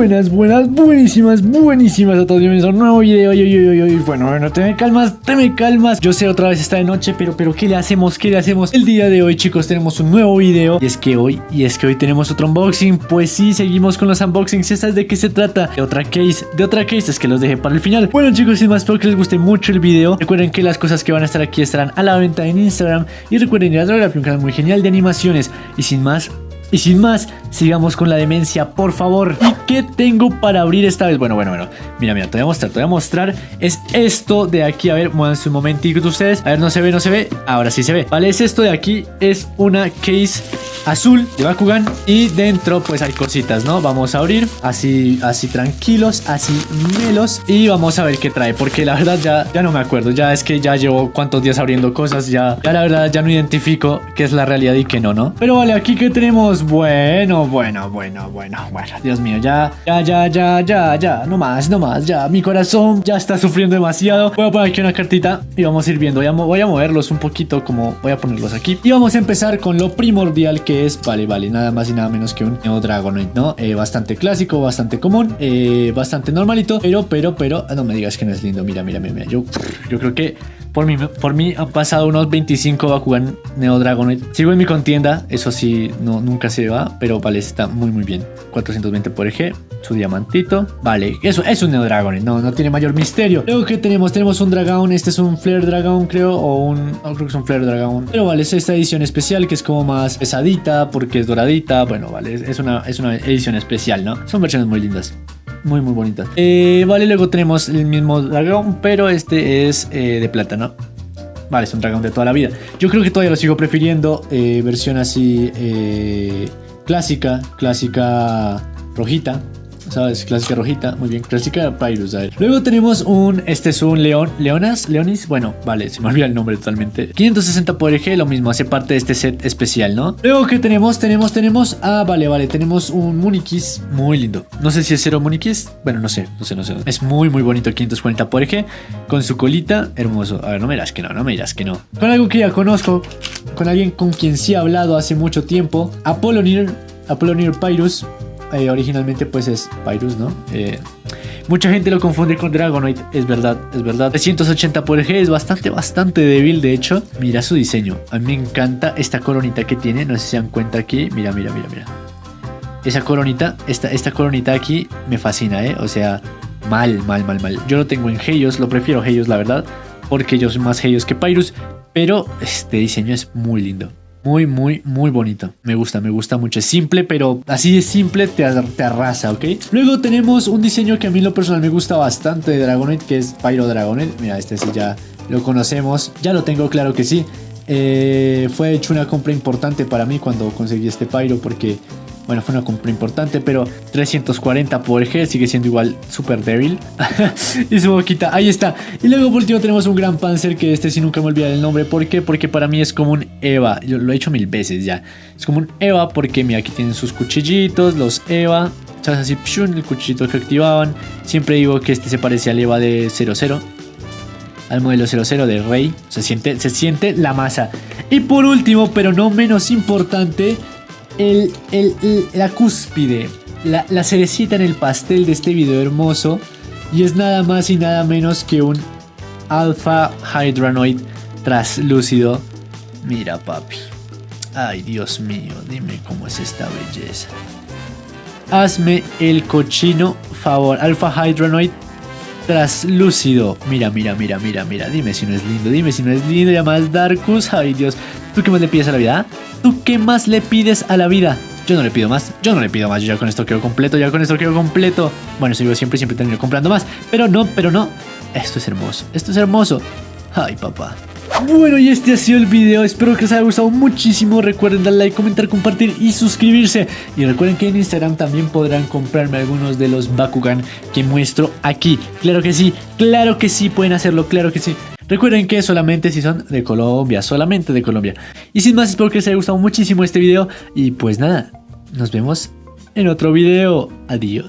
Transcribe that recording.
Buenas, buenas, buenísimas, buenísimas a todos. Bienvenidos a un nuevo video. Y, y, y, y, bueno, bueno, te me calmas, te me calmas. Yo sé, otra vez está de noche, pero, pero, ¿qué le hacemos? ¿Qué le hacemos? El día de hoy, chicos, tenemos un nuevo video. Y es que hoy, y es que hoy tenemos otro unboxing. Pues sí, seguimos con los unboxings. ¿Sabes de qué se trata? De otra case, de otra case. Es que los dejé para el final. Bueno, chicos, sin más, espero que les guste mucho el video. Recuerden que las cosas que van a estar aquí estarán a la venta en Instagram. Y recuerden ir a Drography, un canal muy genial de animaciones. Y sin más, y sin más, sigamos con la demencia, por favor. ¿Y qué tengo para abrir esta vez? Bueno, bueno, bueno. Mira, mira, te voy a mostrar, te voy a mostrar. Es esto de aquí. A ver, muévanse un momentito ustedes. A ver, no se ve, no se ve. Ahora sí se ve. Vale, es esto de aquí. Es una case azul de Bakugan. Y dentro, pues hay cositas, ¿no? Vamos a abrir así, así tranquilos, así melos. Y vamos a ver qué trae. Porque la verdad ya, ya no me acuerdo. Ya es que ya llevo cuántos días abriendo cosas. Ya, ya la verdad ya no identifico qué es la realidad y qué no, ¿no? Pero vale, aquí que tenemos bueno, bueno, bueno, bueno, bueno. Dios mío, ya, ya, ya, ya, ya, ya. No más, no más, ya. Mi corazón ya está sufriendo demasiado. Voy a poner aquí una cartita y vamos a ir viendo. Voy a, voy a moverlos un poquito como voy a ponerlos aquí. Y vamos a empezar con lo primordial que es, vale, vale, nada más y nada menos que un Neo Dragonite, ¿no? Eh, bastante clásico, bastante común, eh, bastante normalito. Pero, pero, pero, no me digas que no es lindo. Mira, mira, mira, mira. Yo, yo creo que por mí, por mí han pasado unos 25 Bakugan Neo Dragonite. Sigo en mi contienda, eso sí, no, nunca se va, pero vale, está muy muy bien. 420 por eje, su diamantito. Vale, eso es un Neo Dragonite, no, no tiene mayor misterio. Luego que tenemos, tenemos un dragón, este es un Flare Dragón creo, o un... No, creo que es un Flare Dragón. Pero vale, es esta edición especial que es como más pesadita porque es doradita. Bueno, vale, es una, es una edición especial, ¿no? Son versiones muy lindas muy muy bonitas. Eh, vale, luego tenemos el mismo dragón, pero este es eh, de plata, ¿no? Vale, es un dragón de toda la vida. Yo creo que todavía lo sigo prefiriendo. Eh, versión así eh, clásica, clásica rojita. ¿Sabes? Clásica rojita, muy bien, clásica Pyrus, a ver. Luego tenemos un, este es un león, leonas, leonis, bueno, vale, se me olvida el nombre totalmente. 560 por eje, lo mismo, hace parte de este set especial, ¿no? Luego que tenemos, tenemos, tenemos, ah, vale, vale, tenemos un Munikis muy lindo. No sé si es cero Munikis, bueno, no sé, no sé, no sé. Es muy, muy bonito, 540 por eje, con su colita, hermoso. A ver, no me dirás que no, no me dirás que no. Con algo que ya conozco, con alguien con quien sí he hablado hace mucho tiempo, Apollonier, Apollonier Pyrus, eh, originalmente pues es Pyrus, ¿no? Eh, mucha gente lo confunde con Dragonite, es verdad, es verdad. 380 por eje es bastante, bastante débil, de hecho. Mira su diseño, a mí me encanta esta coronita que tiene, no sé si se dan cuenta aquí. Mira, mira, mira, mira. Esa coronita, esta, esta coronita aquí me fascina, ¿eh? O sea, mal, mal, mal, mal. Yo lo tengo en Helios, lo prefiero Helios, la verdad, porque yo soy más Helios que Pyrus, pero este diseño es muy lindo. Muy, muy, muy bonito. Me gusta, me gusta mucho. Es simple, pero así de simple te, arrasa, ¿ok? Luego tenemos un diseño que a mí lo personal me gusta bastante de Dragonite, que es Pyro Dragonite. Mira, este sí ya lo conocemos. Ya lo tengo, claro que sí. Eh, fue hecho una compra importante para mí cuando conseguí este Pyro porque bueno, fue una compra importante, pero 340 por G sigue siendo igual súper débil. y su boquita, ahí está. Y luego por último tenemos un Gran Panzer, que este sí nunca me olvidaré el nombre. ¿Por qué? Porque para mí es como un Eva. Yo lo he hecho mil veces ya. Es como un Eva porque, mira, aquí tienen sus cuchillitos, los Eva. ¿Sabes? Así, pshun, el cuchillito que activaban. Siempre digo que este se parece al Eva de 00 al modelo 00 de Rey. Se siente, se siente la masa. Y por último, pero no menos importante, el, el, la cúspide, la, la, cerecita en el pastel de este video hermoso. Y es nada más y nada menos que un Alpha Hydranoid traslúcido. Mira, papi. Ay, Dios mío, dime cómo es esta belleza. Hazme el cochino favor. Alpha Hydranoid traslúcido. Mira, mira, mira, mira, mira. Dime si no es lindo, dime si no es lindo. Ya más Darkus. Ay, Dios. ¿Tú qué más le pides a la vida? ¿Tú qué más le pides a la vida? Yo no le pido más, yo no le pido más, yo ya con esto quedo completo, ya con esto quedo completo. Bueno, yo siempre, siempre termino comprando más. Pero no, pero no. Esto es hermoso, esto es hermoso. Ay, papá. Bueno, y este ha sido el video. Espero que les haya gustado muchísimo. Recuerden darle like, comentar, compartir y suscribirse. Y recuerden que en Instagram también podrán comprarme algunos de los Bakugan que muestro aquí. Claro que sí, claro que sí, pueden hacerlo, claro que sí. Recuerden que solamente si son de Colombia, solamente de Colombia. Y sin más, espero que les haya gustado muchísimo este video. Y pues nada, nos vemos en otro video. Adiós.